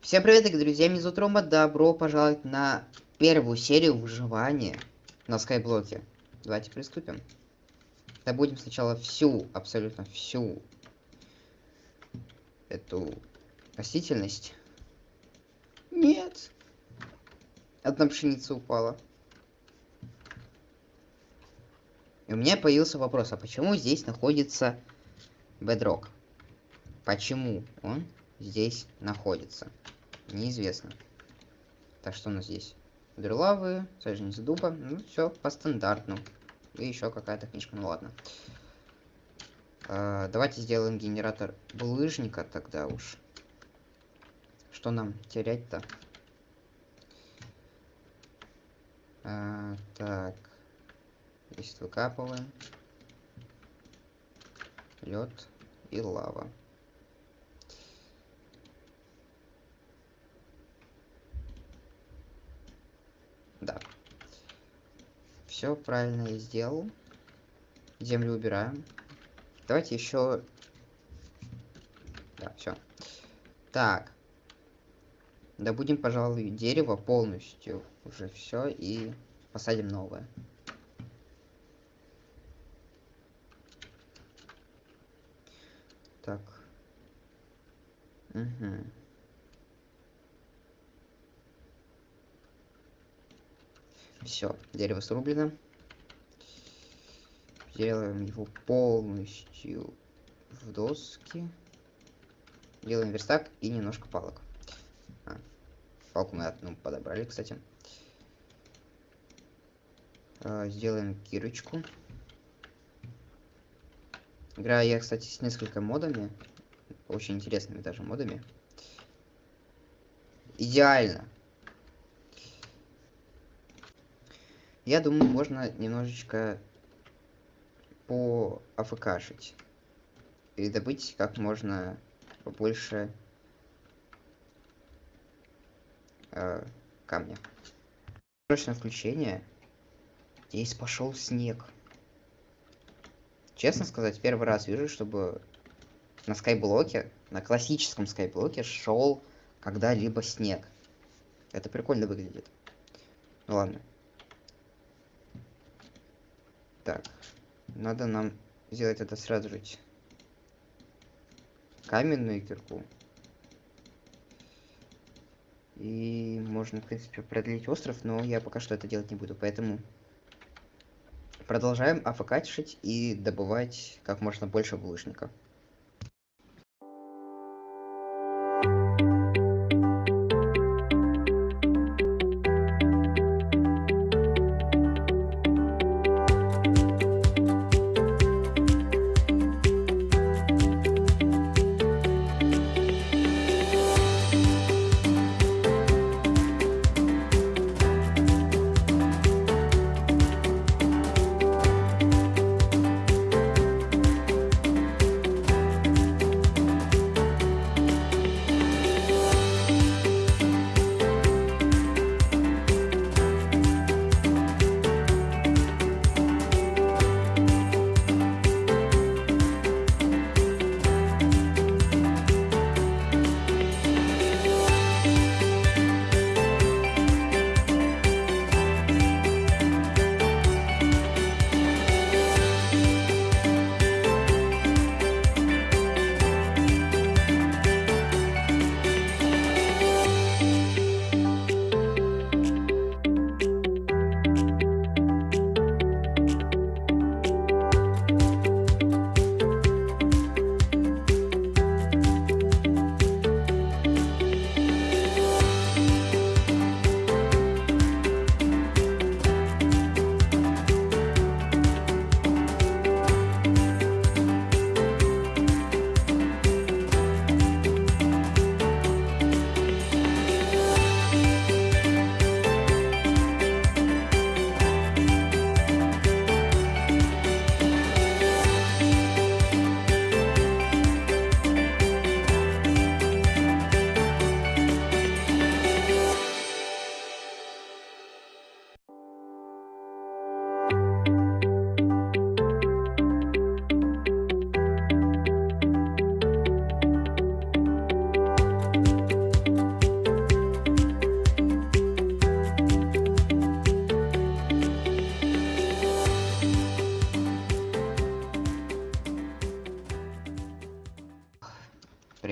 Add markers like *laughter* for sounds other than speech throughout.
Всем привет, дорогие друзья, меня зовут Рома, добро пожаловать на первую серию выживания на скайблоке. Давайте приступим. Добудем сначала всю, абсолютно всю эту растительность. Нет. Одна пшеница упала. И у меня появился вопрос, а почему здесь находится бедрок? Почему он здесь находится? Неизвестно. Так, что у нас здесь? Дырлавы, саженец дуба. Ну, все по стандартному. И еще какая-то книжка, ну ладно. А, давайте сделаем генератор булыжника тогда уж. Что нам терять-то? А, так. Здесь выкапываем. Лед и лава. Да. Все правильно я сделал. Землю убираем. Давайте еще... Да, все. Так. Добудем, пожалуй, дерево полностью. Уже все. И посадим новое. Так. Угу. Все, дерево срублено. Делаем его полностью в доски. Делаем верстак и немножко палок. А, палку мы одну подобрали, кстати. А, сделаем кирочку. Играю я, кстати, с несколькими модами. Очень интересными даже модами. Идеально. Я думаю, можно немножечко по АФКшить. И добыть как можно побольше э, камня. Срочное включение. Здесь пошел снег. Честно сказать, первый раз вижу, чтобы на скайблоке, на классическом скайблоке шел когда-либо снег. Это прикольно выглядит. Ну ладно. Так, надо нам сделать это сразу же. Каменную кирку. И можно, в принципе, продлить остров, но я пока что это делать не буду, поэтому продолжаем афкачить и добывать как можно больше булыжника.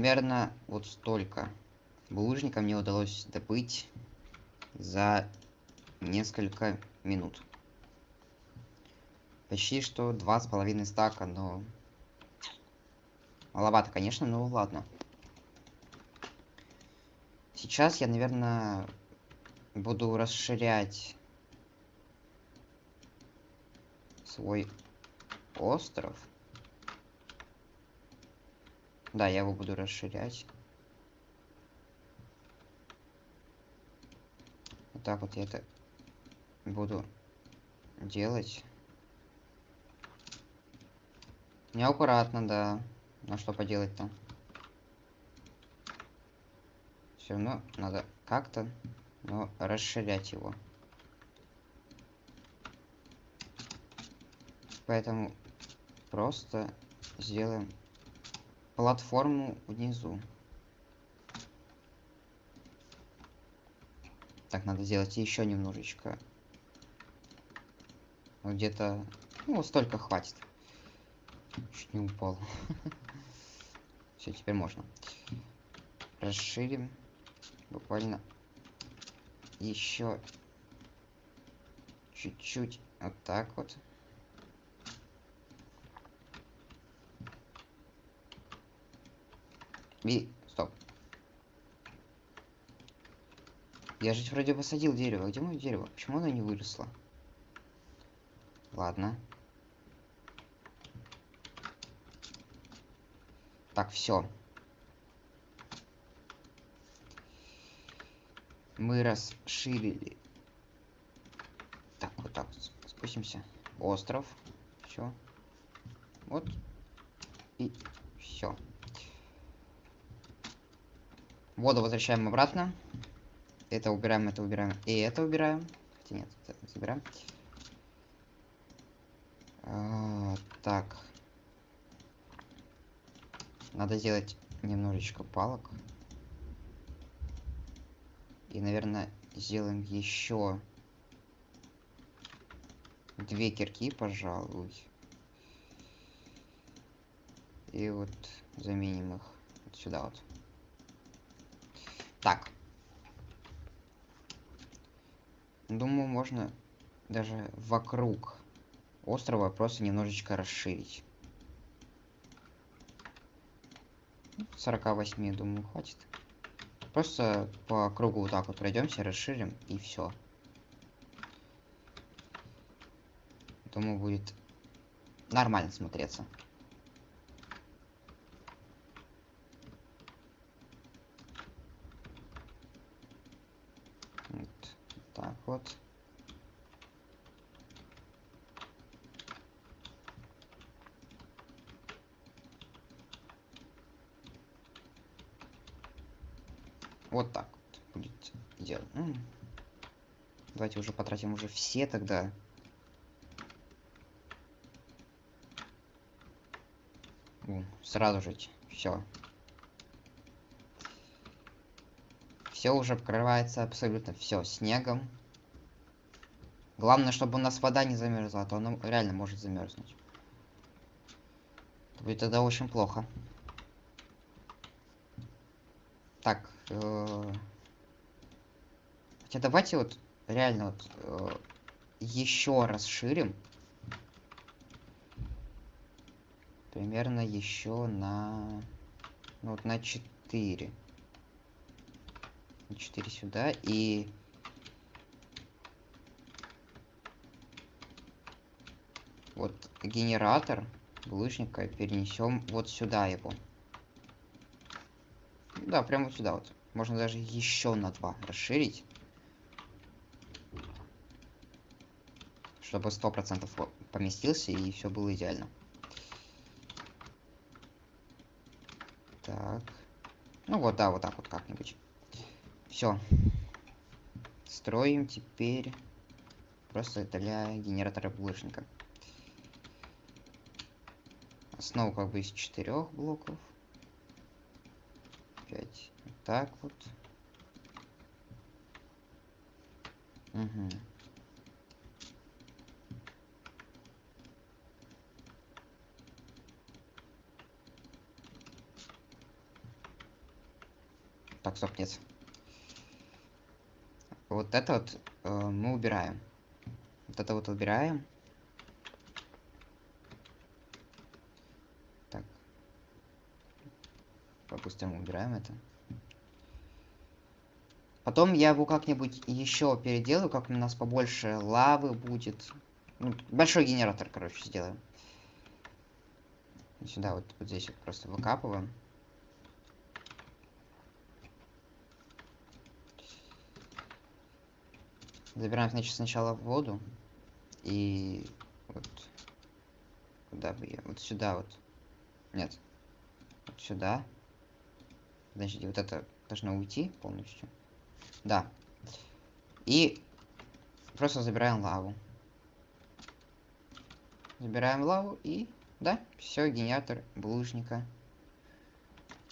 Примерно вот столько булыжника мне удалось добыть за несколько минут. Почти что два с половиной стака, но... Маловато, конечно, но ладно. Сейчас я, наверное, буду расширять свой остров. Да, я его буду расширять. Вот так вот я это буду делать. Неаккуратно, да. Ну что поделать-то? Все равно надо как-то, но расширять его. Поэтому просто сделаем платформу внизу. Так, надо сделать еще немножечко. Где-то... Ну, столько хватит. Чуть не упал. *laughs* Все, теперь можно. Расширим. Буквально еще чуть-чуть. Вот так вот. И... Стоп. Я же вроде посадил дерево. Где мое дерево? Почему оно не выросло? Ладно. Так, все. Мы расширили. Так, вот так спустимся. Остров. Все. Вот. И все. Воду возвращаем обратно. Это убираем, это убираем. И это убираем. Хотя нет, это забираем. А, так. Надо сделать немножечко палок. И, наверное, сделаем еще две кирки, пожалуй. И вот заменим их вот сюда вот. Так. Думаю, можно даже вокруг острова просто немножечко расширить. 48, думаю, хватит. Просто по кругу вот так вот пройдемся, расширим и все. Думаю, будет нормально смотреться. Вот. Вот так вот будет делать. Давайте уже потратим уже все тогда. Сразу же все. Все уже покрывается абсолютно все снегом. Главное, чтобы у нас вода не замерзла, а то она реально может замерзнуть. Это будет тогда очень плохо. Так. Э Хотя давайте вот реально вот э еще расширим. Примерно еще на... Ну вот на 4. 4 сюда и вот генератор булыжника перенесем вот сюда его. Да, прямо вот сюда вот. Можно даже еще на 2 расширить. Чтобы сто процентов поместился и все было идеально. Так. Ну вот, да, вот так вот как-нибудь. Все. Строим теперь просто для генератора булыжника. Основу как бы из четырех блоков. Пять. Вот так вот. Угу. Так, стоп, нет. Вот это вот э, мы убираем. Вот это вот убираем. Так. По-быстрому убираем это. Потом я его как-нибудь еще переделаю, как у нас побольше лавы будет. Ну, большой генератор, короче, сделаем. Сюда вот, вот здесь вот просто выкапываем. Забираем, значит, сначала воду. И вот куда бы я? Вот сюда вот. Нет. Вот сюда. Подожди, вот это должно уйти полностью. Да. И просто забираем лаву. Забираем лаву и... Да, все, генератор булыжника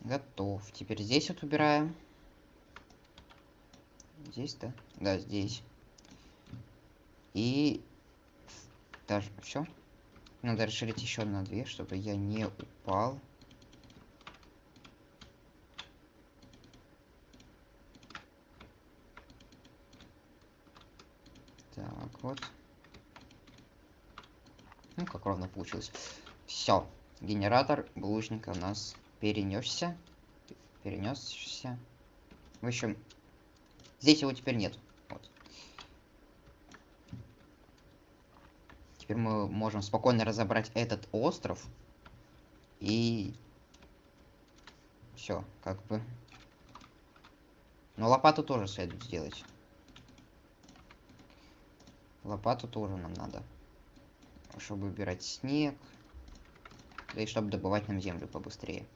готов. Теперь здесь вот убираем. Здесь, да? Да, здесь. И даже все. Надо расширить еще на две, чтобы я не упал. Так, вот. Ну, как ровно получилось. Все. Генератор булыжника у нас перенесся. Перенесся. В общем, здесь его теперь нет. Вот. Теперь мы можем спокойно разобрать этот остров. И... Все, как бы. Но лопату тоже следует сделать. Лопату тоже нам надо. Чтобы убирать снег. Да и чтобы добывать нам землю побыстрее.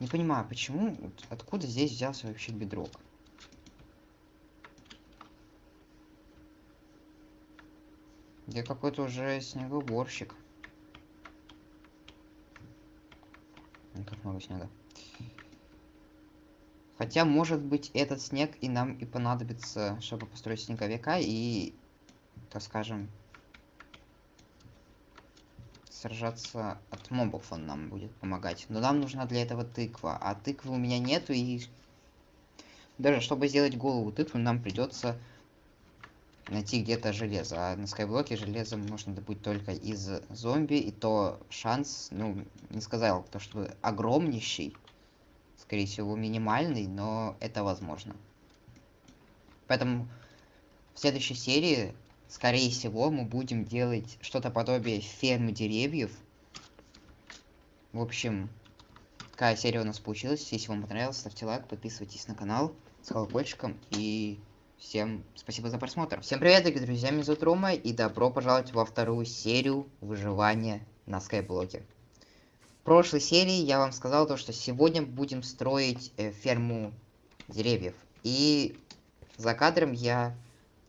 Не понимаю, почему, откуда здесь взялся вообще бедрок? Я какой-то уже снегоуборщик. Как много снега. Хотя, может быть, этот снег и нам и понадобится, чтобы построить снеговика и, так скажем, сражаться от мобов он нам будет помогать. Но нам нужна для этого тыква, а тыквы у меня нету, и даже чтобы сделать голову тыквы, нам придется найти где-то железо. А на скайблоке железо можно добыть только из зомби, и то шанс, ну, не сказал, то что огромнейший, скорее всего, минимальный, но это возможно. Поэтому в следующей серии, скорее всего, мы будем делать что-то подобие фермы деревьев. В общем, такая серия у нас получилась. Если вам понравилось, ставьте лайк, подписывайтесь на канал с колокольчиком и всем спасибо за просмотр. Всем привет, дорогие друзья, меня зовут Рома и добро пожаловать во вторую серию выживания на скайблоке прошлой серии я вам сказал то, что сегодня будем строить э, ферму деревьев. И за кадром я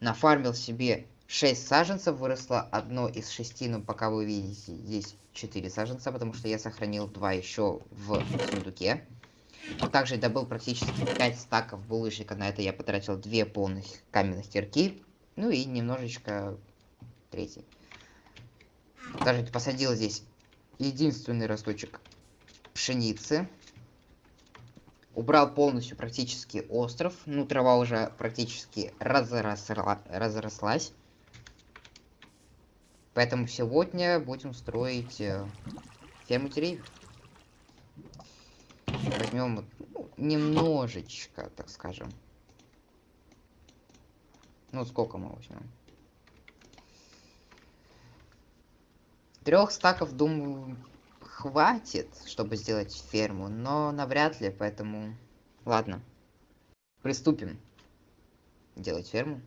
нафармил себе 6 саженцев, выросло одно из шести, но пока вы видите здесь 4 саженца, потому что я сохранил 2 еще в сундуке. Также добыл практически 5 стаков булыжника, на это я потратил 2 полных каменных кирки, ну и немножечко третий. Даже посадил здесь единственный росточек пшеницы. Убрал полностью практически остров. Ну, трава уже практически разросла, разрослась. Поэтому сегодня будем строить э, ферму деревьев. Возьмем ну, немножечко, так скажем. Ну, сколько мы возьмем? Трех стаков, думаю, хватит, чтобы сделать ферму, но навряд ли, поэтому... Ладно. Приступим делать ферму.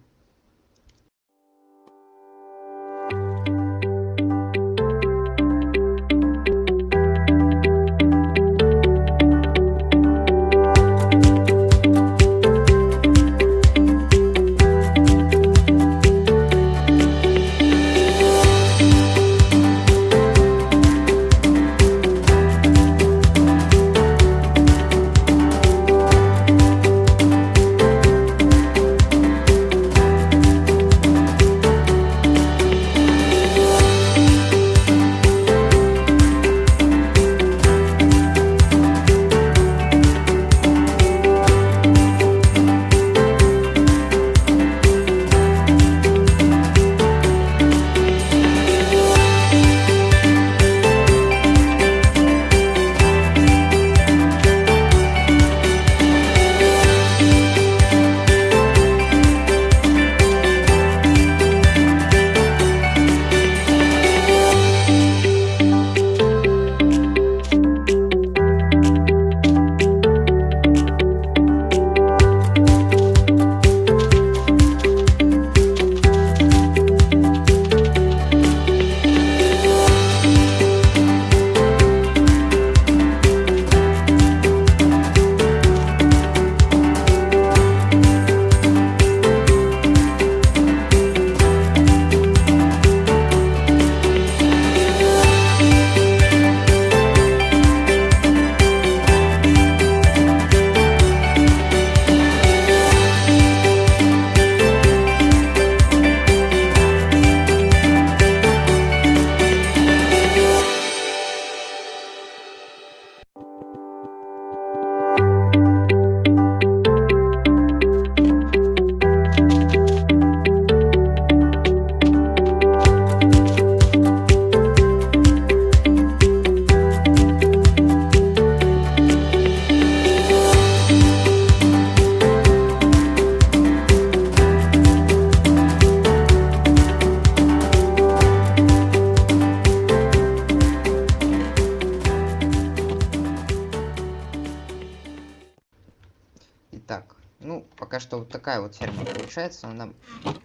Вот ферма получается. Она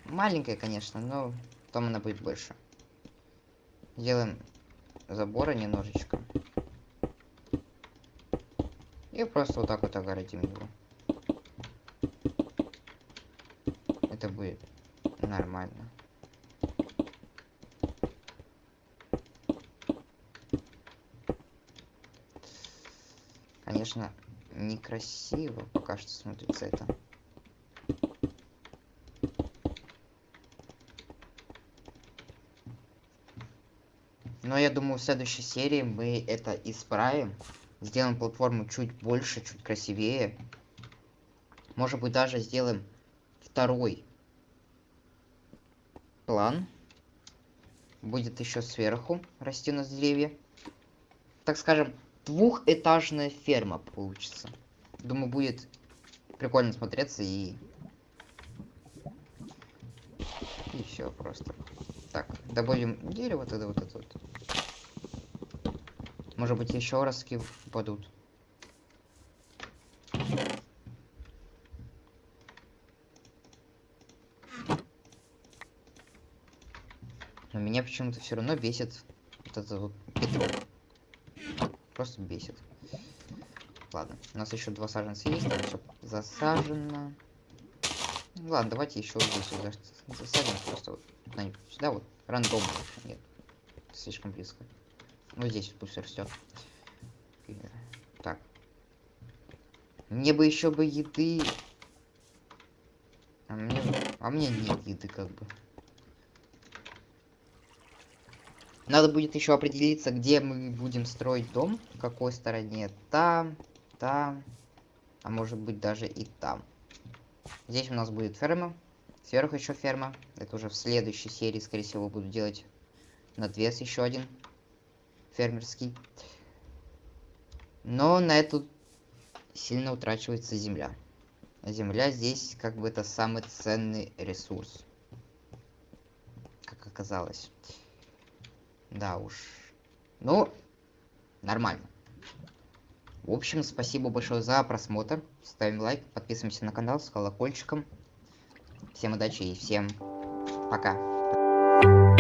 маленькая, конечно, но потом она будет больше. Делаем забора немножечко. И просто вот так вот огородим его. Это будет нормально. Конечно, некрасиво пока что смотрится это. Но я думаю, в следующей серии мы это исправим. Сделаем платформу чуть больше, чуть красивее. Может быть, даже сделаем второй план. Будет еще сверху расти у нас деревья. Так скажем, двухэтажная ферма получится. Думаю, будет прикольно смотреться и... И все просто. Так, добавим дерево тогда вот это вот. Может быть, еще раз упадут. Но меня почему-то все равно бесит вот это вот петров. Просто бесит. Ладно, у нас еще два саженца есть, там все засажено. ладно, давайте еще здесь засадим просто вот сюда вот рандомно. Нет, слишком близко. Ну здесь пусть растет. Так. Мне бы еще бы еды. А мне, а мне нет еды как бы. Надо будет еще определиться, где мы будем строить дом. В какой стороне. Там, там. А может быть даже и там. Здесь у нас будет ферма. Сверху еще ферма. Это уже в следующей серии, скорее всего, буду делать надвес еще один фермерский. Но на эту сильно утрачивается земля. Земля здесь как бы это самый ценный ресурс. Как оказалось. Да уж. Ну, нормально. В общем, спасибо большое за просмотр. Ставим лайк, подписываемся на канал с колокольчиком. Всем удачи и всем пока.